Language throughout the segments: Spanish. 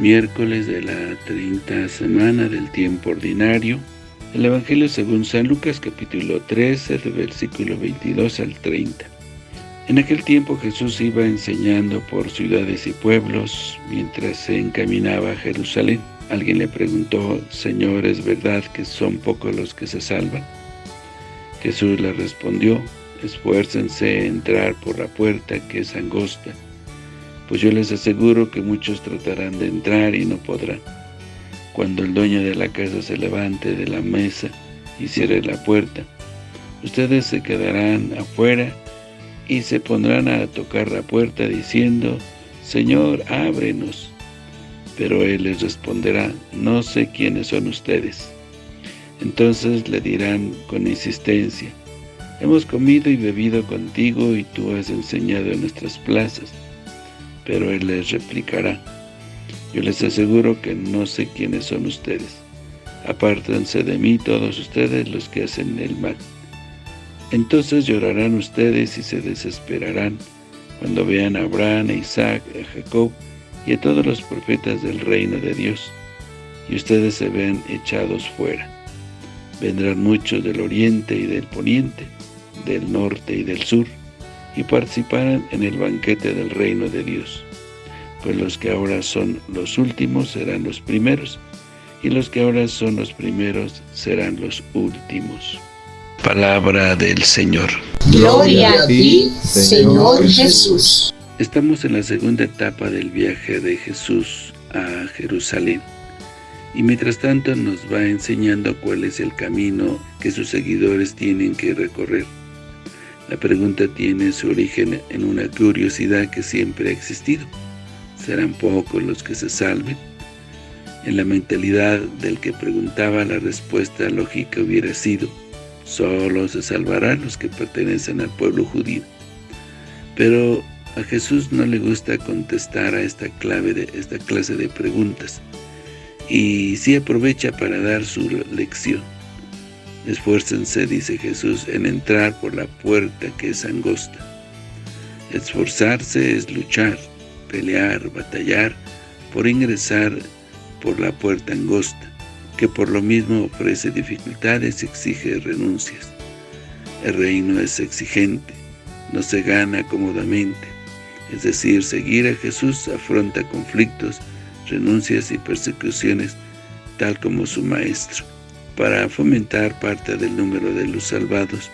miércoles de la 30 semana del tiempo ordinario. El Evangelio según San Lucas capítulo 13, del versículo 22 al 30. En aquel tiempo Jesús iba enseñando por ciudades y pueblos mientras se encaminaba a Jerusalén. Alguien le preguntó, Señor, ¿es verdad que son pocos los que se salvan? Jesús le respondió, esfuércense en entrar por la puerta que es angosta, pues yo les aseguro que muchos tratarán de entrar y no podrán. Cuando el dueño de la casa se levante de la mesa y cierre la puerta, ustedes se quedarán afuera y se pondrán a tocar la puerta diciendo, Señor, ábrenos. Pero él les responderá, no sé quiénes son ustedes. Entonces le dirán con insistencia, hemos comido y bebido contigo y tú has enseñado en nuestras plazas. Pero él les replicará, yo les aseguro que no sé quiénes son ustedes. Apártense de mí todos ustedes los que hacen el mal. Entonces llorarán ustedes y se desesperarán cuando vean a Abraham, a Isaac, a Jacob y a todos los profetas del reino de Dios, y ustedes se ven echados fuera. Vendrán muchos del oriente y del poniente, del norte y del sur, y participarán en el banquete del reino de Dios. Pues los que ahora son los últimos serán los primeros, y los que ahora son los primeros serán los últimos. Palabra del Señor. Gloria a ti, Señor Jesús. Estamos en la segunda etapa del viaje de Jesús a Jerusalén. Y mientras tanto nos va enseñando cuál es el camino que sus seguidores tienen que recorrer. La pregunta tiene su origen en una curiosidad que siempre ha existido. ¿Serán pocos los que se salven? En la mentalidad del que preguntaba la respuesta lógica hubiera sido Solo se salvarán los que pertenecen al pueblo judío. Pero a Jesús no le gusta contestar a esta, esta clase de preguntas y sí aprovecha para dar su lección. Esfuércense, dice Jesús, en entrar por la puerta que es angosta. Esforzarse es luchar, pelear, batallar por ingresar por la puerta angosta, que por lo mismo ofrece dificultades y exige renuncias. El reino es exigente, no se gana cómodamente, es decir, seguir a Jesús afronta conflictos renuncias y persecuciones, tal como su Maestro. Para fomentar parte del número de los salvados,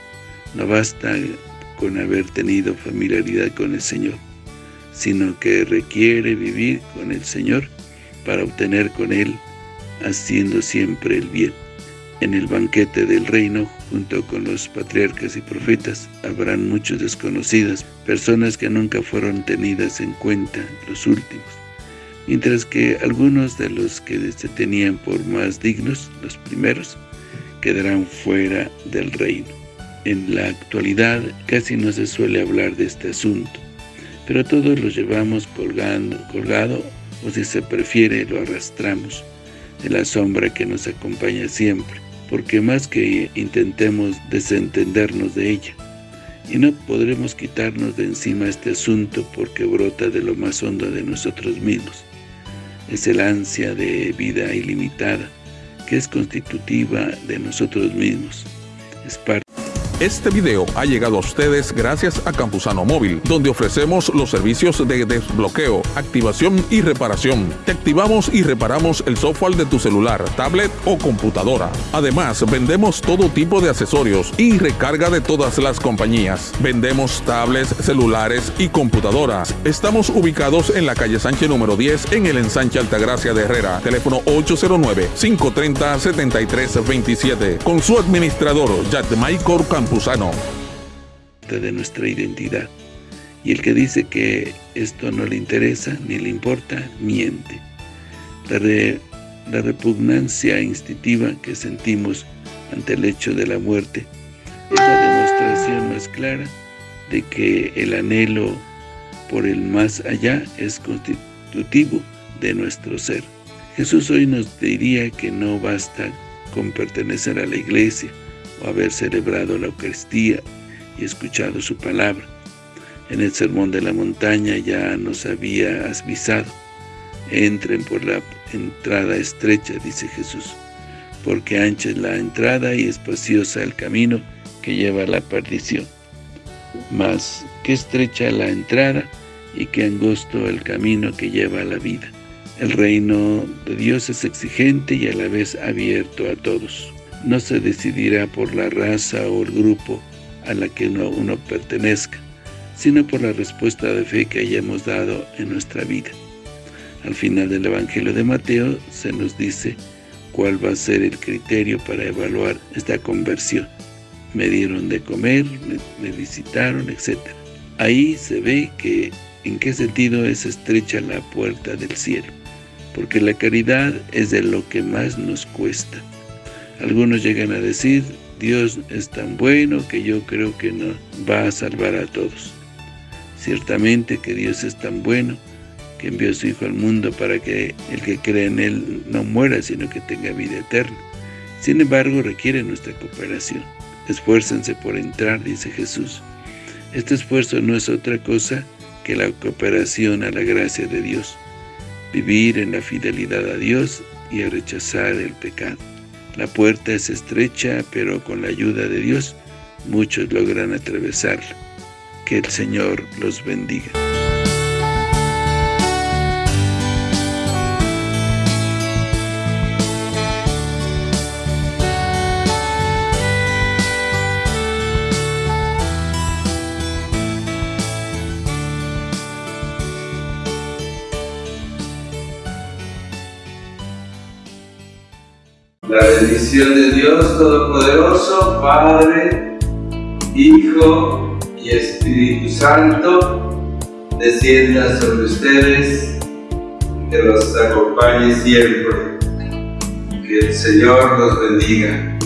no basta con haber tenido familiaridad con el Señor, sino que requiere vivir con el Señor para obtener con Él, haciendo siempre el bien. En el banquete del reino, junto con los patriarcas y profetas, habrán muchos desconocidos, personas que nunca fueron tenidas en cuenta, los últimos mientras que algunos de los que se tenían por más dignos, los primeros, quedarán fuera del reino. En la actualidad casi no se suele hablar de este asunto, pero todos lo llevamos colgando, colgado o si se prefiere lo arrastramos de la sombra que nos acompaña siempre, porque más que intentemos desentendernos de ella, y no podremos quitarnos de encima este asunto porque brota de lo más hondo de nosotros mismos es el ansia de vida ilimitada, que es constitutiva de nosotros mismos. Es parte este video ha llegado a ustedes gracias a Campusano Móvil, donde ofrecemos los servicios de desbloqueo, activación y reparación. Te activamos y reparamos el software de tu celular, tablet o computadora. Además, vendemos todo tipo de accesorios y recarga de todas las compañías. Vendemos tablets, celulares y computadoras. Estamos ubicados en la calle Sánchez número 10 en el ensanche Altagracia de Herrera. Teléfono 809-530-7327. Con su administrador, Michael De nuestra identidad. Y el que dice que esto no le interesa ni le importa, miente. La repugnancia instintiva que sentimos ante el hecho de la muerte es la demostración más clara de que el anhelo por el más allá es constitutivo de nuestro ser. Jesús hoy nos diría que no basta con pertenecer a la iglesia, o haber celebrado la Eucaristía y escuchado su palabra. En el Sermón de la Montaña ya nos había avisado, Entren por la entrada estrecha, dice Jesús, porque ancha es la entrada y espaciosa el camino que lleva a la perdición. Mas, qué estrecha la entrada y qué angosto el camino que lleva a la vida. El reino de Dios es exigente y a la vez abierto a todos. No se decidirá por la raza o el grupo a la que uno, uno pertenezca, sino por la respuesta de fe que hayamos dado en nuestra vida. Al final del Evangelio de Mateo se nos dice cuál va a ser el criterio para evaluar esta conversión. Me dieron de comer, me, visitaron, etc. Ahí se ve que en qué sentido es estrecha la puerta del cielo, porque la caridad es de lo que más nos cuesta. Algunos llegan a decir, Dios es tan bueno que yo creo que no va a salvar a todos. Ciertamente que Dios es tan bueno que envió a su Hijo al mundo para que el que cree en Él no muera, sino que tenga vida eterna. Sin embargo, requiere nuestra cooperación. Esfuércense por entrar, dice Jesús. Este esfuerzo no es otra cosa que la cooperación a la gracia de Dios, vivir en la fidelidad a Dios y a rechazar el pecado. La puerta es estrecha, pero con la ayuda de Dios, muchos logran atravesarla. Que el Señor los bendiga. La bendición de Dios Todopoderoso, Padre, Hijo y Espíritu Santo, descienda sobre ustedes, que los acompañe siempre. Que el Señor los bendiga.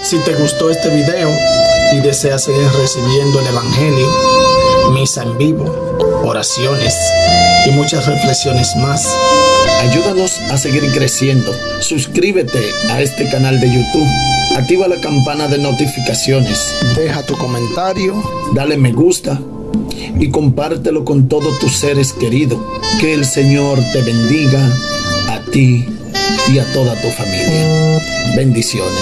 Si te gustó este video y deseas seguir recibiendo el Evangelio, misa en vivo, oraciones y muchas reflexiones más, Ayúdanos a seguir creciendo. Suscríbete a este canal de YouTube. Activa la campana de notificaciones. Deja tu comentario. Dale me gusta. Y compártelo con todos tus seres queridos. Que el Señor te bendiga a ti y a toda tu familia. Bendiciones.